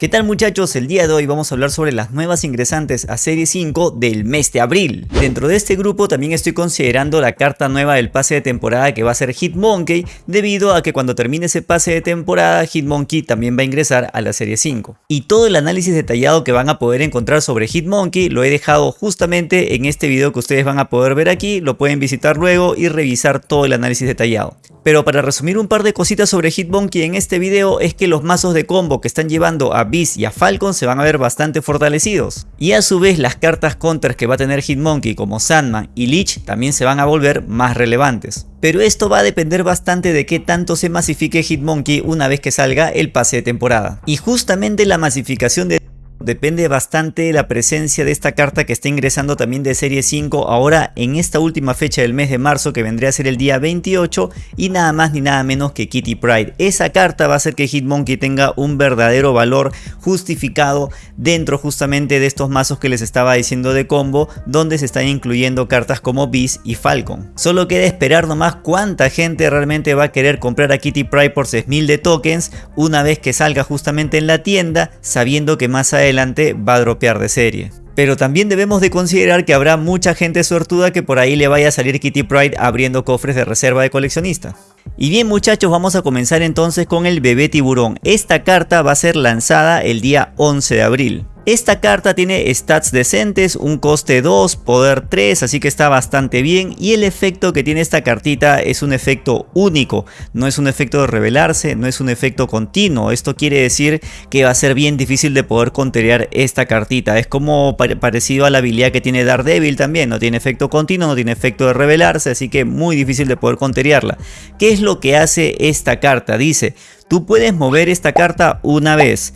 ¿Qué tal muchachos? El día de hoy vamos a hablar sobre las nuevas ingresantes a Serie 5 del mes de abril. Dentro de este grupo también estoy considerando la carta nueva del pase de temporada que va a ser Hitmonkey debido a que cuando termine ese pase de temporada Hitmonkey también va a ingresar a la Serie 5. Y todo el análisis detallado que van a poder encontrar sobre Hitmonkey lo he dejado justamente en este video que ustedes van a poder ver aquí, lo pueden visitar luego y revisar todo el análisis detallado. Pero para resumir un par de cositas sobre Hitmonkey en este video es que los mazos de combo que están llevando a Beast y a Falcon se van a ver bastante fortalecidos. Y a su vez las cartas counters que va a tener Hitmonkey como Sandman y Leech también se van a volver más relevantes. Pero esto va a depender bastante de qué tanto se masifique Hitmonkey una vez que salga el pase de temporada. Y justamente la masificación de Depende bastante de la presencia de esta carta que está ingresando también de serie 5 ahora en esta última fecha del mes de marzo que vendría a ser el día 28 y nada más ni nada menos que Kitty Pride. Esa carta va a hacer que Hitmonkey tenga un verdadero valor justificado dentro justamente de estos mazos que les estaba diciendo de combo donde se están incluyendo cartas como Beast y Falcon. Solo queda esperar nomás cuánta gente realmente va a querer comprar a Kitty Pride por 6000 de tokens una vez que salga justamente en la tienda sabiendo que más adelante va a dropear de serie. Pero también debemos de considerar que habrá mucha gente suertuda que por ahí le vaya a salir Kitty Pride abriendo cofres de reserva de coleccionista. Y bien muchachos, vamos a comenzar entonces con el bebé tiburón. Esta carta va a ser lanzada el día 11 de abril. Esta carta tiene stats decentes, un coste 2, poder 3, así que está bastante bien. Y el efecto que tiene esta cartita es un efecto único, no es un efecto de revelarse, no es un efecto continuo, esto quiere decir que va a ser bien difícil de poder conterear esta cartita, es como parecido a la habilidad que tiene Daredevil también, no tiene efecto continuo, no tiene efecto de revelarse, así que muy difícil de poder conterearla. ¿Qué es lo que hace esta carta? Dice, Tú puedes mover esta carta una vez.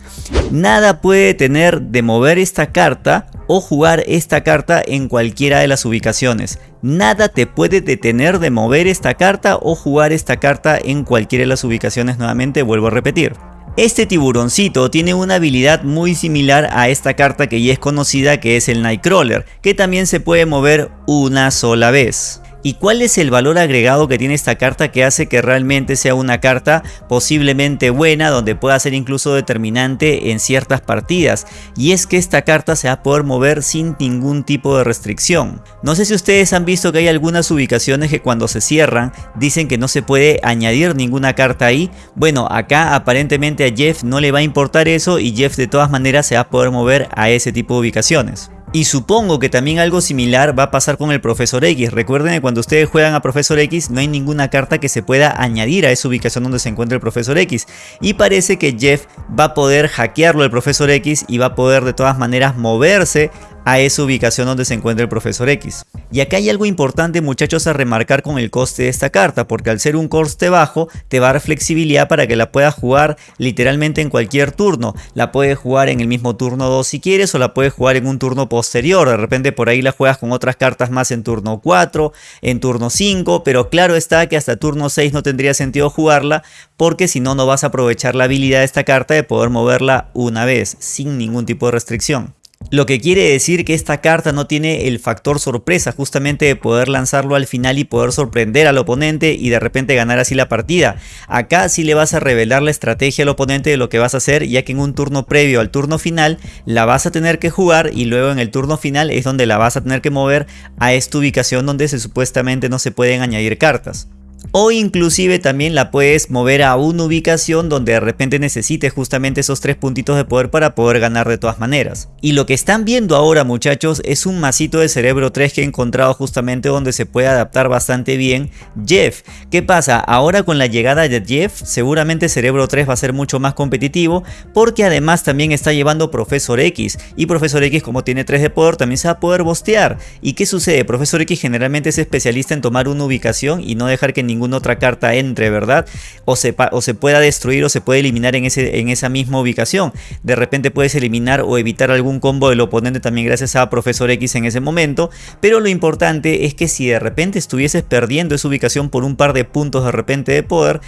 Nada puede tener de mover esta carta o jugar esta carta en cualquiera de las ubicaciones. Nada te puede detener de mover esta carta o jugar esta carta en cualquiera de las ubicaciones nuevamente, vuelvo a repetir. Este tiburoncito tiene una habilidad muy similar a esta carta que ya es conocida que es el Nightcrawler, que también se puede mover una sola vez. ¿Y cuál es el valor agregado que tiene esta carta que hace que realmente sea una carta posiblemente buena donde pueda ser incluso determinante en ciertas partidas? Y es que esta carta se va a poder mover sin ningún tipo de restricción. No sé si ustedes han visto que hay algunas ubicaciones que cuando se cierran dicen que no se puede añadir ninguna carta ahí. Bueno, acá aparentemente a Jeff no le va a importar eso y Jeff de todas maneras se va a poder mover a ese tipo de ubicaciones. Y supongo que también algo similar va a pasar con el Profesor X. Recuerden que cuando ustedes juegan a Profesor X no hay ninguna carta que se pueda añadir a esa ubicación donde se encuentra el Profesor X. Y parece que Jeff va a poder hackearlo el Profesor X y va a poder de todas maneras moverse a esa ubicación donde se encuentra el profesor X. Y acá hay algo importante muchachos a remarcar con el coste de esta carta, porque al ser un coste bajo te va a dar flexibilidad para que la puedas jugar literalmente en cualquier turno. La puedes jugar en el mismo turno 2 si quieres o la puedes jugar en un turno posterior, de repente por ahí la juegas con otras cartas más en turno 4, en turno 5, pero claro está que hasta turno 6 no tendría sentido jugarla porque si no no vas a aprovechar la habilidad de esta carta de poder moverla una vez sin ningún tipo de restricción. Lo que quiere decir que esta carta no tiene el factor sorpresa justamente de poder lanzarlo al final y poder sorprender al oponente y de repente ganar así la partida. Acá sí le vas a revelar la estrategia al oponente de lo que vas a hacer ya que en un turno previo al turno final la vas a tener que jugar y luego en el turno final es donde la vas a tener que mover a esta ubicación donde se supuestamente no se pueden añadir cartas o inclusive también la puedes mover a una ubicación donde de repente necesites justamente esos tres puntitos de poder para poder ganar de todas maneras. Y lo que están viendo ahora muchachos es un masito de cerebro 3 que he encontrado justamente donde se puede adaptar bastante bien Jeff. ¿Qué pasa? Ahora con la llegada de Jeff seguramente cerebro 3 va a ser mucho más competitivo porque además también está llevando Profesor X y Profesor X como tiene 3 de poder también se va a poder bostear. ¿Y qué sucede? Profesor X generalmente es especialista en tomar una ubicación y no dejar que ningún ninguna otra carta entre, ¿verdad? O se, o se pueda destruir o se puede eliminar en, esa misma ubicación. De repente puedes eliminar o evitar algún combo del oponente también gracias a Profesor X en ese momento. Pero lo importante es que si de repente estuvieses perdiendo esa ubicación por un par de puntos de repente de poder,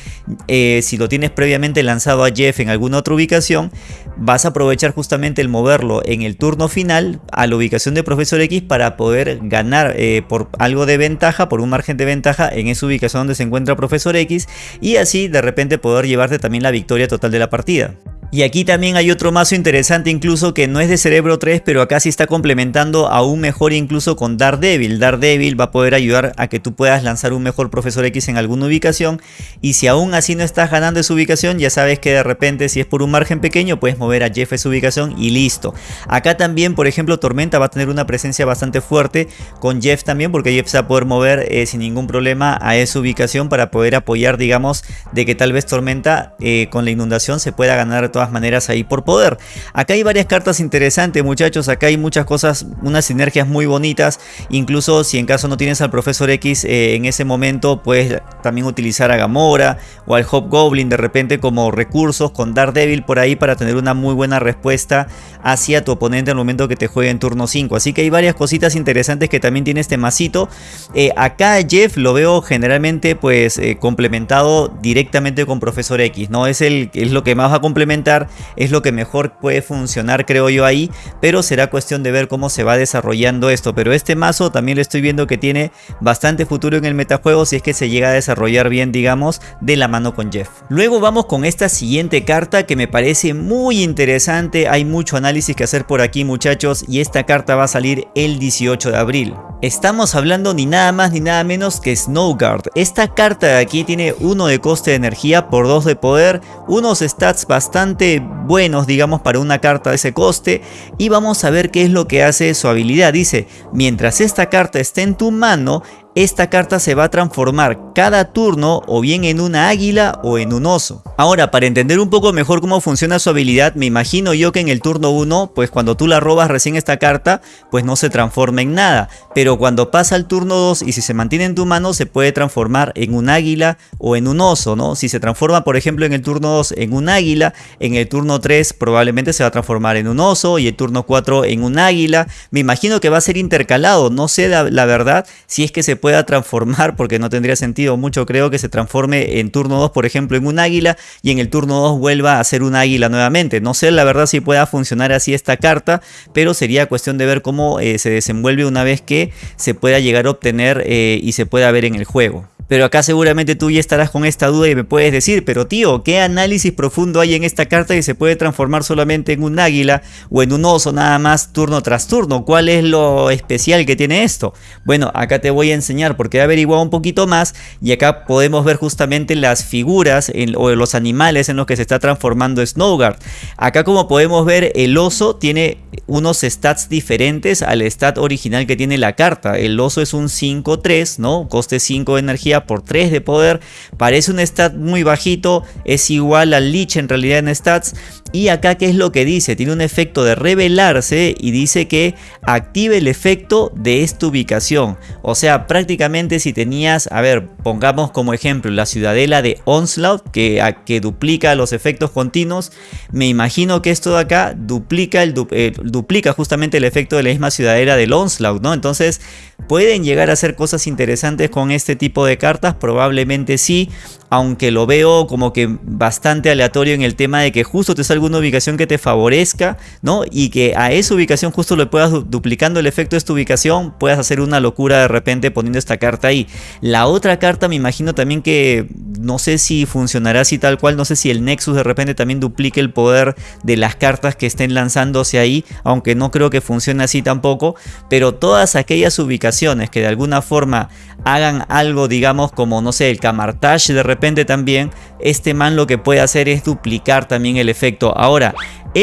eh, si lo tienes previamente lanzado a Jeff en alguna otra ubicación, vas a aprovechar justamente el moverlo en el turno final a la ubicación de Profesor X para poder ganar eh, por algo de ventaja, por un margen de ventaja en esa ubicación donde se encuentra Profesor X y así de repente poder llevarte también la victoria total de la partida. Y aquí también hay otro mazo interesante incluso que no es de Cerebro 3 pero acá sí está complementando aún mejor incluso con Daredevil. Daredevil va a poder ayudar a que tú puedas lanzar un mejor Profesor X en alguna ubicación y si aún así no estás ganando esa ubicación ya sabes que de repente si es por un margen pequeño puedes mover a Jeff a su ubicación y listo. Acá también por ejemplo Tormenta va a tener una presencia bastante fuerte con Jeff también porque Jeff se va a poder mover eh, sin ningún problema a esa ubicación para poder apoyar digamos de que tal vez Tormenta eh, con la inundación se pueda ganar maneras ahí por poder. Acá hay varias cartas interesantes muchachos, acá hay muchas cosas, unas sinergias muy bonitas, incluso si en caso no tienes al Profesor X eh, en ese momento puedes también utilizar a Gamora o al Hobgoblin de repente como recursos con Daredevil por ahí para tener una muy buena respuesta hacia tu oponente al momento que te juegue en turno 5. Así que hay varias cositas interesantes que también tiene este masito. Eh, acá Jeff lo veo generalmente pues eh, complementado directamente con Profesor X, ¿no? Es, el, es lo que más va a complementar es lo que mejor puede funcionar creo yo ahí, pero será cuestión de ver cómo se va desarrollando esto, pero este mazo también lo estoy viendo que tiene bastante futuro en el metajuego si es que se llega a desarrollar bien digamos de la mano con Jeff. Luego vamos con esta siguiente carta que me parece muy interesante, hay mucho análisis que hacer por aquí muchachos y esta carta va a salir el 18 de abril. Estamos hablando ni nada más ni nada menos que Snowguard. Esta carta de aquí tiene uno de coste de energía por dos de poder, unos stats bastante buenos digamos para una carta de ese coste y vamos a ver qué es lo que hace su habilidad. Dice, mientras esta carta esté en tu mano, esta carta se va a transformar cada turno o bien en una águila o en un oso. Ahora, para entender un poco mejor cómo funciona su habilidad, me imagino yo que en el turno 1, pues cuando tú la robas recién esta carta, pues no se transforma en nada. Pero cuando pasa al turno 2 y si se mantiene en tu mano, se puede transformar en un águila o en un oso, ¿no? Si se transforma, por ejemplo, en el turno 2 en un águila, en el turno 3 probablemente se va a transformar en un oso y el turno 4 en un águila. Me imagino que va a ser intercalado, no sé la verdad si es que se puede pueda transformar, porque no tendría sentido mucho creo que se transforme en turno 2 por ejemplo en un águila y en el turno 2 vuelva a ser un águila nuevamente. No sé la verdad si pueda funcionar así esta carta, pero sería cuestión de ver cómo eh, se desenvuelve una vez que se pueda llegar a obtener eh, y se pueda ver en el juego. Pero acá seguramente tú ya estarás con esta duda y me puedes decir, pero tío, ¿qué análisis profundo hay en esta carta que se puede transformar solamente en un águila o en un oso nada más turno tras turno? ¿Cuál es lo especial que tiene esto? Bueno, acá te voy a enseñar porque he averiguado un poquito más y acá podemos ver justamente las figuras o los animales en los que se está transformando Snowguard. Acá como podemos ver el oso tiene unos stats diferentes al stat original que tiene la carta. El oso es un 5-3, ¿no? Coste 5 de energía por 3 de poder. Parece un stat muy bajito, es igual al Lich en realidad en stats. Y acá qué es lo que dice, tiene un efecto de revelarse y dice que active el efecto de esta ubicación. O sea, prácticamente si tenías, a ver, pongamos como ejemplo la ciudadela de Onslaught que, que duplica los efectos continuos. Me imagino que esto de acá duplica, el, eh, duplica justamente el efecto de la misma ciudadela del Onslaught, ¿no? Entonces pueden llegar a hacer cosas interesantes con este tipo de cartas, probablemente sí, aunque lo veo como que bastante aleatorio en el tema de que justo te salga una ubicación que te favorezca, ¿no? Y que a esa ubicación justo le puedas duplicando el efecto de esta ubicación, puedas hacer una locura de repente poniendo esta carta ahí. La otra carta me imagino también que no sé si funcionará así tal cual, no sé si el Nexus de repente también duplique el poder de las cartas que estén lanzándose ahí, aunque no creo que funcione así tampoco, pero todas aquellas ubicaciones que de alguna forma hagan algo, digamos, como no sé, el Camartage de repente también, este man lo que puede hacer es duplicar también el efecto. Ahora,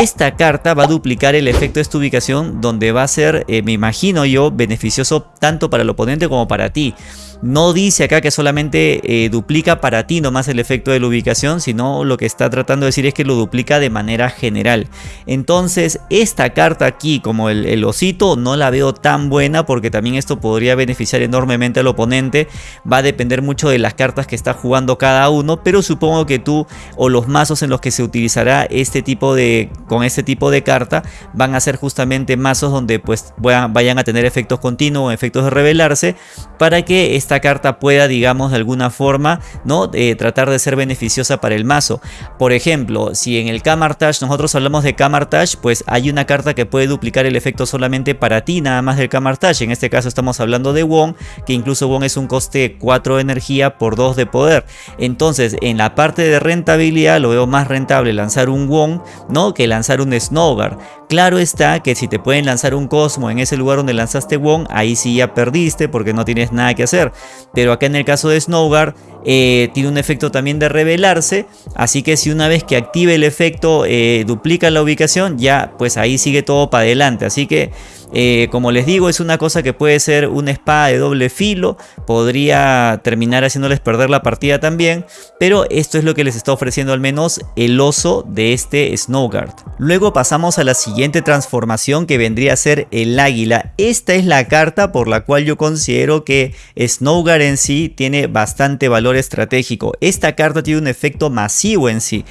esta carta va a duplicar el efecto de esta ubicación donde va a ser, eh, me imagino yo, beneficioso tanto para el oponente como para ti. No dice acá que solamente eh, duplica para ti nomás el efecto de la ubicación, sino lo que está tratando de decir es que lo duplica de manera general. Entonces, esta carta aquí, como el, osito, no la veo tan buena porque también esto podría beneficiar enormemente al oponente. Va a depender mucho de las cartas que está jugando cada uno, pero supongo que tú o los mazos en los que se utilizará este tipo de con este tipo de carta van a ser justamente mazos donde pues vayan a tener efectos continuos, efectos de revelarse, para que esta carta pueda, digamos, de alguna forma, ¿no? Eh, tratar de ser beneficiosa para el mazo. Por ejemplo, si en el Kamartash nosotros hablamos de Kamartash, pues hay una carta que puede duplicar el efecto solamente para ti, nada más del Kamartash. En este caso estamos hablando de Wong, que incluso Wong es un coste 4 de energía por 2 de poder. Entonces, en la parte de rentabilidad lo veo más rentable lanzar un Wong, ¿no? Que lanzar un Snowguard. Claro está que si te pueden lanzar un Cosmo en ese lugar donde lanzaste Wong, ahí sí ya perdiste porque no tienes nada que hacer. Pero acá en el caso de Snowguard, eh, tiene un efecto también de revelarse, así que si una vez que active el efecto eh, duplica la ubicación, ya pues ahí sigue todo para adelante. Así que eh, como les digo, es una cosa que puede ser una espada de doble filo, podría terminar haciéndoles perder la partida también, pero esto es lo que les está ofreciendo al menos el oso de este Snowguard. Luego pasamos a la siguiente transformación que vendría a ser el águila. Esta es la carta por la cual yo considero que Snowguard en sí tiene bastante valor estratégico. Esta carta tiene un efecto masivo en sí.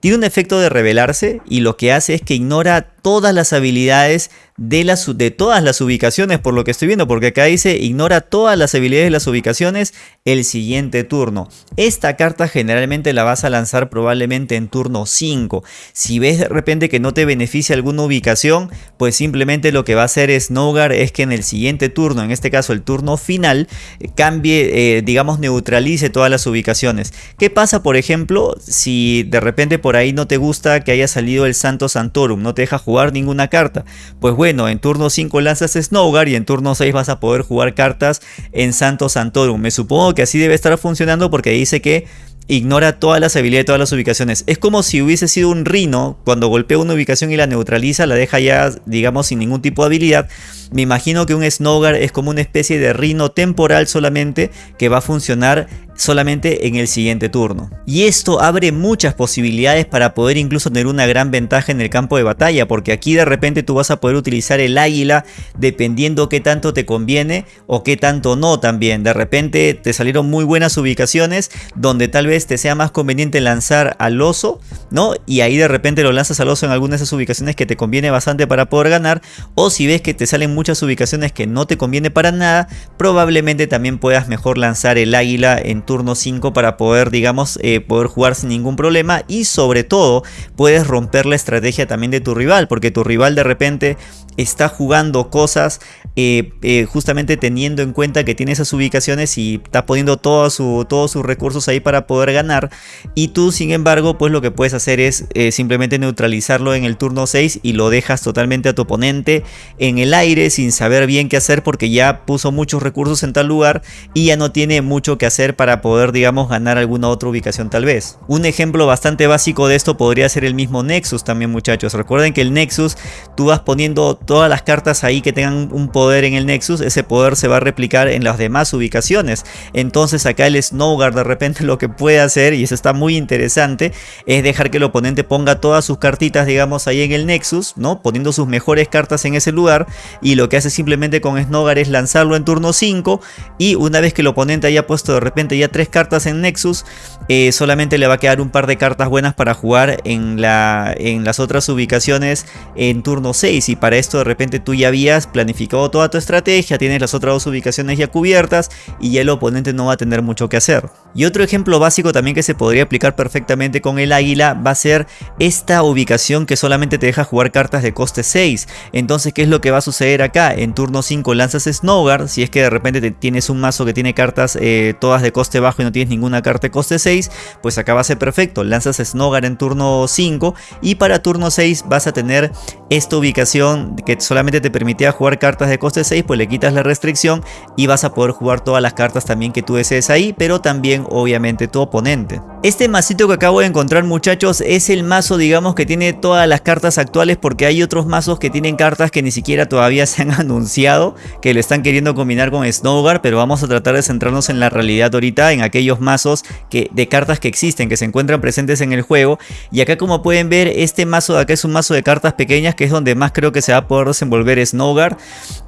Tiene un efecto de revelarse y lo que hace es que ignora todas las habilidades de, las, de todas las ubicaciones por lo que estoy viendo, porque acá dice ignora todas las habilidades de las ubicaciones el siguiente turno. Esta carta generalmente la vas a lanzar probablemente en turno 5. Si ves de repente que no te beneficia alguna ubicación, pues simplemente lo que va a hacer Snowguard es que en el siguiente turno, en este caso el turno final, cambie, eh, digamos neutralice todas las ubicaciones. ¿Qué pasa por ejemplo si de repente por ahí no te gusta que haya salido el Santo Santorum, no te deja jugar ninguna carta. Pues bueno, en turno 5 lanzas Snowguard y en turno 6 vas a poder jugar cartas en Santo Santorum. Me supongo que así debe estar funcionando porque dice que ignora todas las habilidades de todas las ubicaciones. Es como si hubiese sido un Rino, cuando golpea una ubicación y la neutraliza, la deja ya, digamos, sin ningún tipo de habilidad. Me imagino que un Snowguard es como una especie de Rino temporal solamente que va a funcionar solamente en el siguiente turno. Y esto abre muchas posibilidades para poder incluso tener una gran ventaja en el campo de batalla, porque aquí de repente tú vas a poder utilizar el águila dependiendo qué tanto te conviene o qué tanto no también. De repente te salieron muy buenas ubicaciones donde tal vez te sea más conveniente lanzar al oso, ¿no? Y ahí de repente lo lanzas al oso en alguna de esas ubicaciones que te conviene bastante para poder ganar, o si ves que te salen muchas ubicaciones que no te conviene para nada, probablemente también puedas mejor lanzar el águila en turno 5 para poder, digamos, eh, poder jugar sin ningún problema y sobre todo puedes romper la estrategia también de tu rival, porque tu rival de repente está jugando cosas eh, eh, justamente teniendo en cuenta que tiene esas ubicaciones y está poniendo todo su, todos sus recursos ahí para poder ganar y tú sin embargo pues lo que puedes hacer es simplemente neutralizarlo en el turno 6 y lo dejas totalmente a tu oponente en el aire sin saber bien qué hacer porque ya puso muchos recursos en tal lugar y ya no tiene mucho que hacer para poder digamos ganar alguna otra ubicación tal vez. Un ejemplo bastante básico de esto podría ser el mismo Nexus también muchachos. Recuerden que el Nexus tú vas poniendo todas las cartas ahí que tengan un poder en el Nexus, ese poder se va a replicar en las demás ubicaciones. Entonces acá el Snowguard de repente lo que puede hacer, y eso está muy interesante, es dejar que el oponente ponga todas sus cartitas digamos ahí en el Nexus, ¿no? Poniendo sus mejores cartas en ese lugar y lo que hace simplemente con Snowguard es lanzarlo en turno 5 y una vez que el oponente haya puesto de repente ya tres cartas en Nexus, eh, solamente le va a quedar un par de cartas buenas para jugar en, la, en las otras ubicaciones en turno 6 y para esto de repente tú ya habías planificado toda tu estrategia, tienes las otras dos ubicaciones ya cubiertas y ya el oponente no va a tener mucho que hacer. Y otro ejemplo básico también que se podría aplicar perfectamente con el águila va a ser esta ubicación que solamente te deja jugar cartas de coste 6. Entonces, ¿qué es lo que va a suceder acá? En turno 5 lanzas Snowguard, si es que de repente tienes un mazo que tiene cartas eh, todas de coste bajo y no tienes ninguna carta de coste 6, pues acá va a ser perfecto. Lanzas Snowguard en turno 5 y para turno 6 vas a tener esta ubicación que solamente te permitía jugar cartas de coste 6, pues le quitas la restricción y vas a poder jugar todas las cartas también que tú desees ahí, pero también obviamente tu oponente. Este masito que acabo de encontrar muchachos es el mazo digamos que tiene todas las cartas actuales porque hay otros mazos que tienen cartas que ni siquiera todavía se han anunciado que lo están queriendo combinar con Snowguard, pero vamos a tratar de centrarnos en la realidad ahorita, en aquellos mazos que, de cartas que existen, que se encuentran presentes en el juego. Y acá como pueden ver, este mazo de acá es un mazo de cartas pequeñas que es donde más creo que se va a poder desenvolver Snowguard.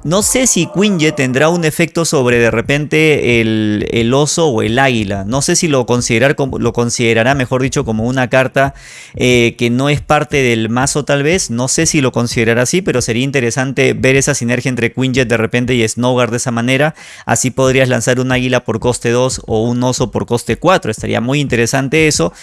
No sé si Quinjet tendrá un efecto sobre de repente el, oso o el águila. No sé si lo, considerar, lo considerará, mejor dicho, como una carta eh, que no es parte del mazo tal vez. No sé si lo considerará así, pero sería interesante ver esa sinergia entre Quinjet de repente y Snowguard de esa manera. Así podrías lanzar un águila por coste 2 o un oso por coste 4. Estaría muy interesante eso.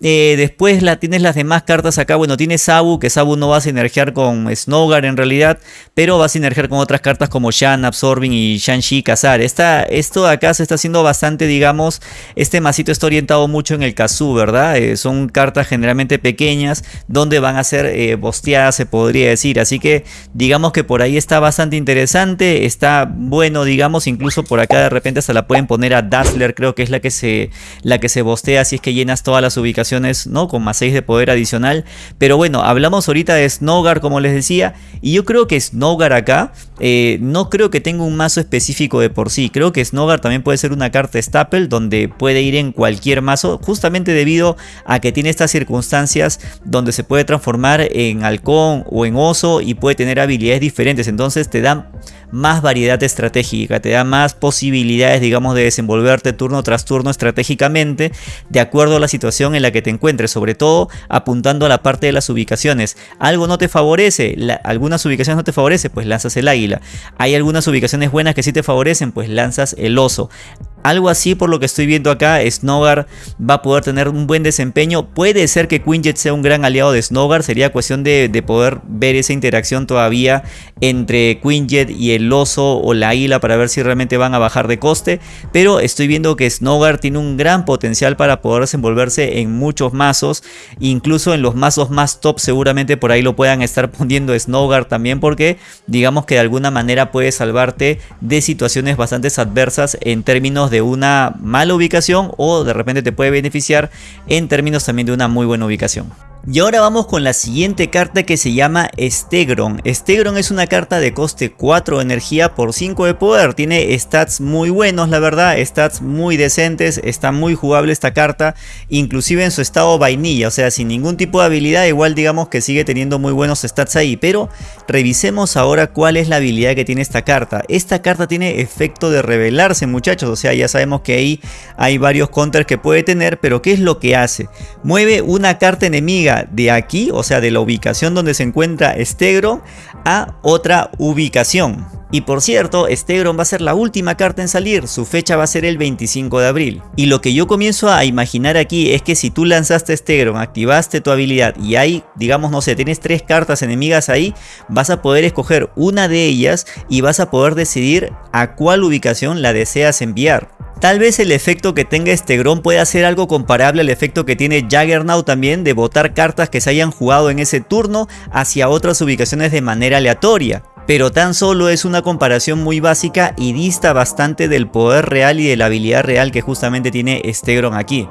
Eh, después la, tienes las demás cartas acá. Bueno, tienes Sabu, que Sabu no va a sinergiar con Snowguard en realidad, pero va a sinergiar con otras cartas como Shan, Absorbing y Shang-Chi, Kazar. esto de acá se está haciendo bastante, digamos, este masito está orientado mucho en el Kazu, ¿verdad? Eh, son cartas generalmente pequeñas, donde van a ser eh, bosteadas, se podría decir. Así que, digamos que por ahí está bastante interesante, está bueno, digamos, incluso por acá de repente se la pueden poner a Dazzler, creo que es la que se, la que se bostea, si es que llenas todas las ubicaciones ¿no? Con más 6 de poder adicional. Pero bueno, hablamos ahorita de Snowgar, como les decía. Y yo creo que Snowgar acá, eh, no creo que tenga un mazo específico de por sí. Creo que Snowgar también puede ser una carta staple, donde puede ir en cualquier mazo. Justamente debido a que tiene estas circunstancias donde se puede transformar en halcón o en oso y puede tener habilidades diferentes. Entonces te da más variedad estratégica, te da más posibilidades, digamos, de desenvolverte turno tras turno estratégicamente de acuerdo a la situación en la que te encuentres, sobre todo apuntando a la parte de las ubicaciones. Algo no te favorece, algunas ubicaciones no te favorece, pues lanzas el águila. Hay algunas ubicaciones buenas que sí te favorecen, pues lanzas el oso. Algo así por lo que estoy viendo acá, Snowguard va a poder tener un buen desempeño. Puede ser que Quinjet sea un gran aliado de Snowguard, sería cuestión de, poder ver esa interacción todavía entre Quinjet y el oso o la isla para ver si realmente van a bajar de coste. Pero estoy viendo que Snowguard tiene un gran potencial para poder desenvolverse en muchos mazos. Incluso en los mazos más top seguramente por ahí lo puedan estar poniendo Snowguard también porque digamos que de alguna manera puede salvarte de situaciones bastante adversas en términos de de una mala ubicación o de repente te puede beneficiar en términos también de una muy buena ubicación. Y ahora vamos con la siguiente carta que se llama Stegron. Stegron es una carta de coste 4 de energía por 5 de poder. Tiene stats muy buenos la verdad, stats muy decentes, está muy jugable esta carta. Inclusive en su estado vainilla, o sea sin ningún tipo de habilidad igual digamos que sigue teniendo muy buenos stats ahí. Pero revisemos ahora cuál es la habilidad que tiene esta carta. Esta carta tiene efecto de revelarse muchachos, o sea ya sabemos que ahí hay varios counters que puede tener. Pero ¿qué es lo que hace? Mueve una carta enemiga de aquí, o sea de la ubicación donde se encuentra Stegron a otra ubicación. Y por cierto, Stegron va a ser la última carta en salir, su fecha va a ser el 25 de abril. Y lo que yo comienzo a imaginar aquí es que si tú lanzaste Stegron, activaste tu habilidad y hay, digamos, no sé, tienes tres cartas enemigas ahí, vas a poder escoger una de ellas y vas a poder decidir a cuál ubicación la deseas enviar. Tal vez el efecto que tenga este Grom pueda ser algo comparable al efecto que tiene Jaggernaut también de botar cartas que se hayan jugado en ese turno hacia otras ubicaciones de manera aleatoria. Pero tan solo es una comparación muy básica y dista bastante del poder real y de la habilidad real que justamente tiene Stegron aquí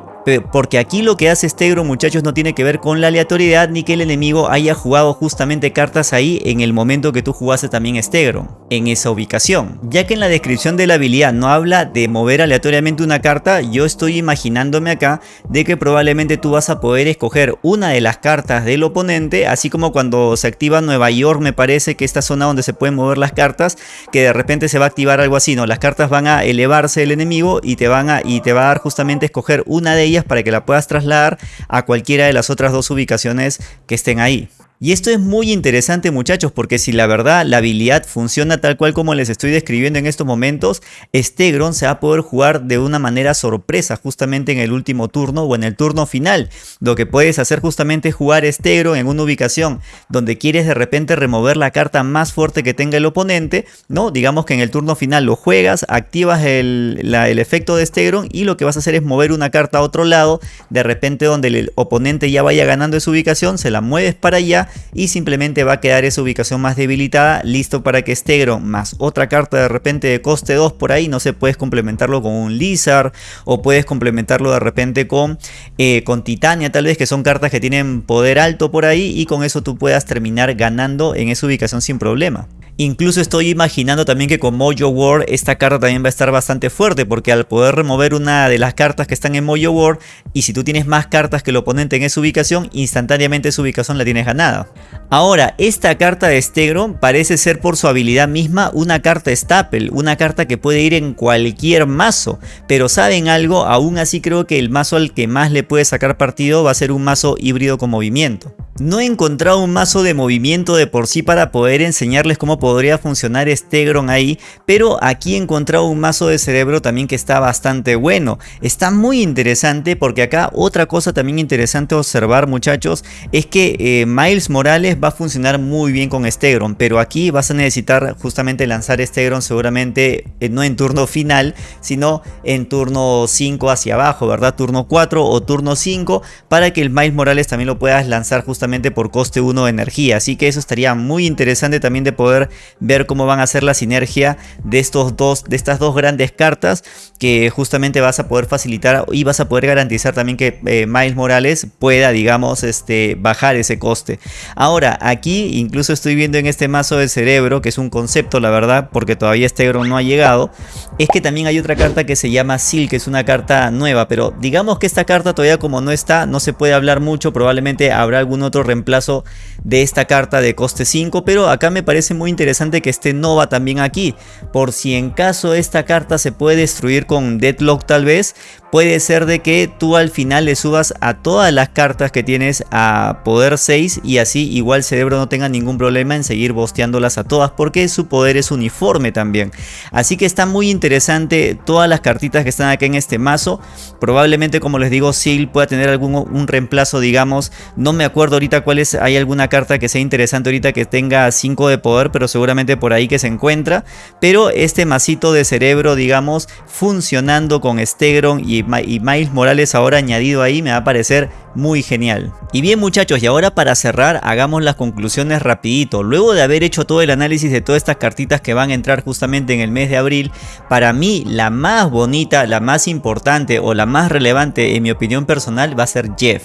porque aquí lo que hace Stegro muchachos no tiene que ver con la aleatoriedad ni que el enemigo haya jugado justamente cartas ahí en el momento que tú jugaste también Stegro, en esa ubicación. Ya que en la descripción de la habilidad no habla de mover aleatoriamente una carta, yo estoy imaginándome acá de que probablemente tú vas a poder escoger una de las cartas del oponente, así como cuando se activa Nueva York me parece que esta zona donde se pueden mover las cartas, que de repente se va a activar algo así, no, las cartas van a elevarse el enemigo y te, van a, y te va a dar justamente escoger una de ellas para que la puedas trasladar a cualquiera de las otras dos ubicaciones que estén ahí. Y esto es muy interesante muchachos porque si la verdad la habilidad funciona tal cual como les estoy describiendo en estos momentos, Stegron se va a poder jugar de una manera sorpresa justamente en el último turno o en el turno final. Lo que puedes hacer justamente es jugar Stegron en una ubicación donde quieres de repente remover la carta más fuerte que tenga el oponente, ¿no? Digamos que en el turno final lo juegas, activas el, efecto de Stegron y lo que vas a hacer es mover una carta a otro lado, de repente donde el oponente ya vaya ganando esa ubicación, se la mueves para allá y simplemente va a quedar esa ubicación más debilitada, listo para que Stegron más otra carta de repente de coste 2 por ahí, no sé, puedes complementarlo con un Lizard o puedes complementarlo de repente con, eh, con Titania tal vez, que son cartas que tienen poder alto por ahí y con eso tú puedas terminar ganando en esa ubicación sin problema. Incluso estoy imaginando también que con Mojo World esta carta también va a estar bastante fuerte porque al poder remover una de las cartas que están en Mojo World y si tú tienes más cartas que el oponente en esa ubicación, instantáneamente esa ubicación la tienes ganada. Ahora, esta carta de Stegron parece ser por su habilidad misma una carta staple, una carta que puede ir en cualquier mazo, pero ¿saben algo? Aún así creo que el mazo al que más le puede sacar partido va a ser un mazo híbrido con movimiento. No he encontrado un mazo de movimiento de por sí para poder enseñarles cómo podría funcionar Stegron ahí, pero aquí he encontrado un mazo de cerebro también que está bastante bueno. Está muy interesante porque acá otra cosa también interesante observar muchachos es que eh, Miles Morales va a funcionar muy bien con Stegron, pero aquí vas a necesitar justamente lanzar Stegron seguramente eh, no en turno final, sino en turno 5 hacia abajo, ¿verdad? Turno 4 o turno 5 para que el Miles Morales también lo puedas lanzar justamente por coste 1 de energía. Así que eso estaría muy interesante también de poder ver cómo van a ser la sinergia de, estos dos, de estas dos grandes cartas que justamente vas a poder facilitar y vas a poder garantizar también que eh, Miles Morales pueda, digamos, este, bajar ese coste. Ahora, aquí incluso estoy viendo en este mazo de cerebro, que es un concepto, la verdad, porque todavía este Egron no ha llegado, es que también hay otra carta que se llama Seal, que es una carta nueva, pero digamos que esta carta todavía como no está, no se puede hablar mucho, probablemente habrá algún otro reemplazo de esta carta de coste 5, pero acá me parece muy interesante que esté Nova también aquí, por si en caso esta carta se puede destruir con Deadlock tal vez, puede ser de que tú al final le subas a todas las cartas que tienes a poder 6 y así igual cerebro no tenga ningún problema en seguir bosteándolas a todas porque su poder es uniforme también. Así que está muy interesante todas las cartitas que están aquí en este mazo. Probablemente como les digo Seal pueda tener algún un reemplazo digamos, no me acuerdo ahorita cuál es, hay alguna carta que sea interesante ahorita que tenga 5 de poder pero seguramente por ahí que se encuentra. Pero este masito de cerebro digamos funcionando con Stegron y y, Miles Morales ahora añadido ahí me va a parecer muy genial. Y bien muchachos, y ahora para cerrar hagamos las conclusiones rapidito. Luego de haber hecho todo el análisis de todas estas cartitas que van a entrar justamente en el mes de abril, para mí la más bonita, la más importante o la más relevante en mi opinión personal va a ser Jeff.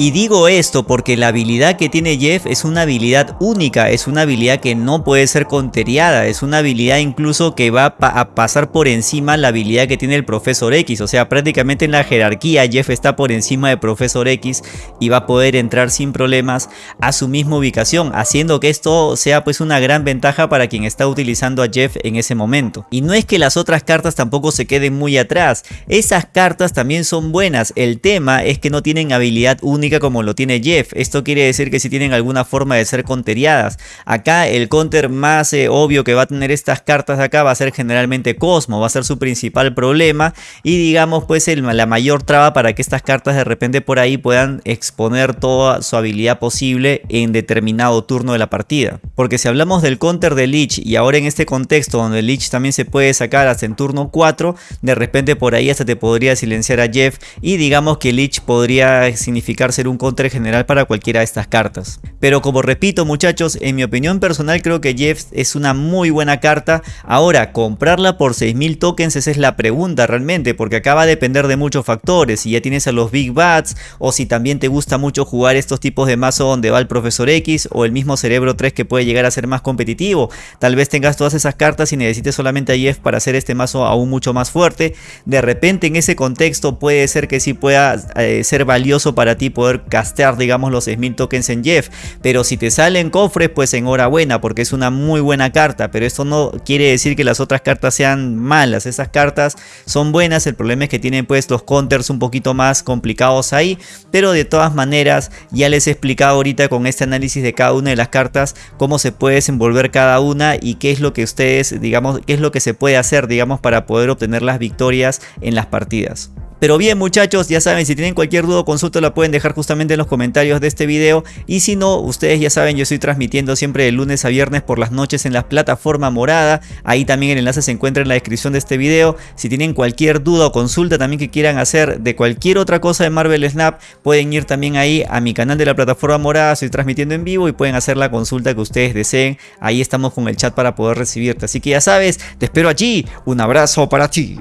Y digo esto porque la habilidad que tiene Jeff es una habilidad única, es una habilidad que no puede ser conteriada, es una habilidad incluso que va a pasar por encima la habilidad que tiene el Profesor X, o sea prácticamente en la jerarquía Jeff está por encima de Profesor X y va a poder entrar sin problemas a su misma ubicación, haciendo que esto sea pues una gran ventaja para quien está utilizando a Jeff en ese momento. Y no es que las otras cartas tampoco se queden muy atrás, esas cartas también son buenas, el tema es que no tienen habilidad única como lo tiene Jeff. Esto quiere decir que si tienen alguna forma de ser conteriadas. Acá el counter más eh, obvio que va a tener estas cartas acá va a ser generalmente Cosmo, va a ser su principal problema y digamos pues la mayor traba para que estas cartas de repente por ahí puedan exponer toda su habilidad posible en determinado turno de la partida. Porque si hablamos del counter de Lich y ahora en este contexto donde Lich también se puede sacar hasta en turno 4, de repente por ahí hasta te podría silenciar a Jeff y digamos que Lich podría significar un counter general para cualquiera de estas cartas. Pero como repito muchachos, en mi opinión personal creo que Jeff es una muy buena carta. Ahora, comprarla por 6000 tokens esa es la pregunta realmente, porque acá va a depender de muchos factores. Si ya tienes a los Big Bats, o si también te gusta mucho jugar estos tipos de mazo donde va el Profesor X, o el mismo Cerebro 3 que puede llegar a ser más competitivo. Tal vez tengas todas esas cartas y necesites solamente a Jeff para hacer este mazo aún mucho más fuerte. De repente en ese contexto puede ser que sí pueda eh, ser valioso para ti poder castear digamos los 6000 tokens en Jeff. Pero si te salen cofres pues enhorabuena porque es una muy buena carta. Pero esto no quiere decir que las otras cartas sean malas. Esas cartas son buenas. El problema es que tienen pues los counters un poquito más complicados ahí. Pero de todas maneras ya les he explicado ahorita con este análisis de cada una de las cartas cómo se puede desenvolver cada una y qué es lo que ustedes digamos qué es lo que se puede hacer digamos para poder obtener las victorias en las partidas pero bien muchachos, ya saben, si tienen cualquier duda o consulta la pueden dejar justamente en los comentarios de este video. Y si no, ustedes ya saben, yo estoy transmitiendo siempre de lunes a viernes por las noches en la plataforma morada. Ahí también el enlace se encuentra en la descripción de este video. Si tienen cualquier duda o consulta también que quieran hacer de cualquier otra cosa de Marvel Snap, pueden ir también ahí a mi canal de la plataforma morada. Estoy transmitiendo en vivo y pueden hacer la consulta que ustedes deseen. Ahí estamos con el chat para poder recibirte. Así que ya sabes, te espero allí. Un abrazo para ti.